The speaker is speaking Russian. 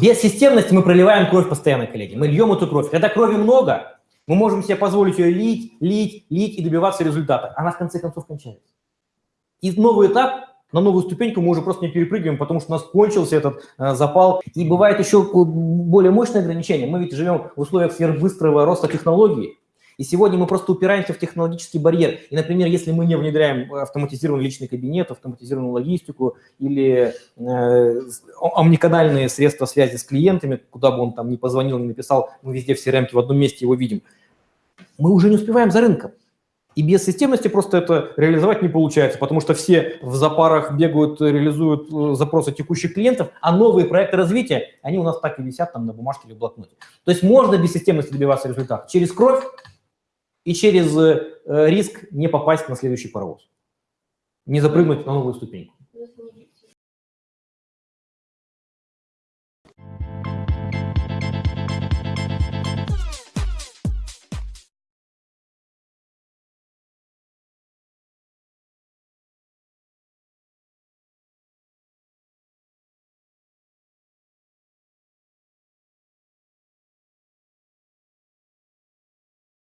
Без системности мы проливаем кровь постоянно, коллеги. Мы льем эту кровь. Когда крови много, мы можем себе позволить ее лить, лить, лить и добиваться результата. Она в конце концов кончается. И новый этап, на новую ступеньку мы уже просто не перепрыгиваем, потому что у нас кончился этот э, запал. И бывает еще более мощное ограничение. Мы ведь живем в условиях сверхбыстрого роста технологий. И сегодня мы просто упираемся в технологический барьер. И, например, если мы не внедряем автоматизированный личный кабинет, автоматизированную логистику или э, омниканальные средства связи с клиентами, куда бы он там ни позвонил, ни написал, мы везде в CRM в одном месте его видим, мы уже не успеваем за рынком. И без системности просто это реализовать не получается, потому что все в запарах бегают, реализуют э, запросы текущих клиентов, а новые проекты развития, они у нас так и висят там на бумажке или блокноте. То есть можно без системности добиваться результата через кровь, и через э, риск не попасть на следующий паровоз, не запрыгнуть на новую ступеньку.